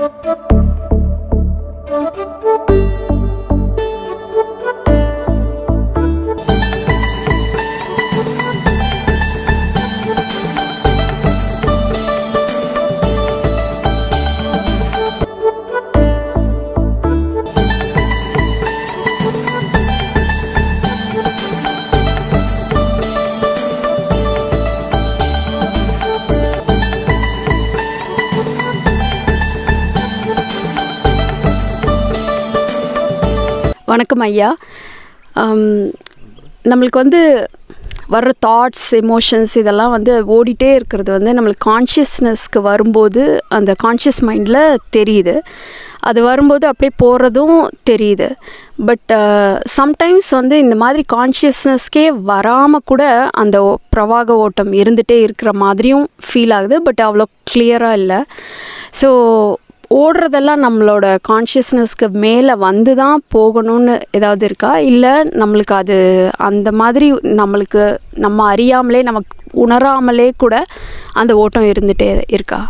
Thank you. வணக்கம் ஐயா. நம்மளுக்கு வந்து வர்ற தாட்ஸ் எமோஷன்ஸ் இதெல்லாம் வந்து ஓடிட்டே இருக்கிறது வந்து நம்மளுக்கு கான்ஷியஸ்னஸ்க்கு வரும்போது அந்த கான்ஷியஸ் மைண்டில் தெரியுது. அது வரும்போது அப்படியே போகிறதும் தெரியுது. பட் சம்டைம்ஸ் வந்து இந்த மாதிரி கான்ஷியஸ்னஸ்க்கே வராமல் கூட அந்த பிரவாக ஓட்டம் இருந்துகிட்டே இருக்கிற மாதிரியும் ஃபீல் ஆகுது. பட் அவ்வளோ கிளியராக இல்லை. ஸோ ஓடுறதெல்லாம் நம்மளோட கான்ஷியஸ்னஸ்க்கு மேலே வந்து தான் போகணும்னு ஏதாவது இருக்கா? இல்லை நம்மளுக்கு அது அந்த மாதிரி நம்மளுக்கு நம்ம அறியாமலே நமக்கு உணராமலே கூட அந்த ஓட்டம் இருந்துகிட்டே இருக்கா?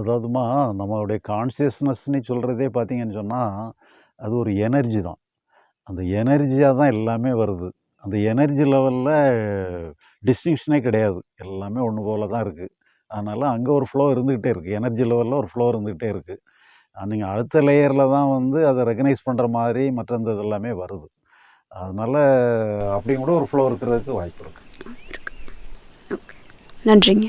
அதாவதுமா நம்மளுடைய கான்சியஸ்னஸ்ன்னு சொல்கிறதே பார்த்தீங்கன்னு சொன்னால் அது ஒரு எனர்ஜி தான். அந்த எனர்ஜியாக தான் எல்லாமே வருது. அந்த எனர்ஜி லெவலில் டிஸ்டிங்ஷனே கிடையாது. எல்லாமே ஒன்று போல தான் இருக்குது அதனால் அங்கே ஒரு ஃப்ளோ இருந்துக்கிட்டே இருக்குது எனர்ஜி லெவலில் ஒரு ஃப்ளோ இருந்துக்கிட்டே இருக்குது நீங்கள் அடுத்த லேயரில் தான் வந்து அதை ரெகனைஸ் பண்ணுற மாதிரி மற்ற இந்த இதெல்லாமே வருது. அதனால் அப்படியும் கூட ஒரு ஃப்ளோ இருக்கிறதுக்கு வாய்ப்பு இருக்குது நன்றிங்க.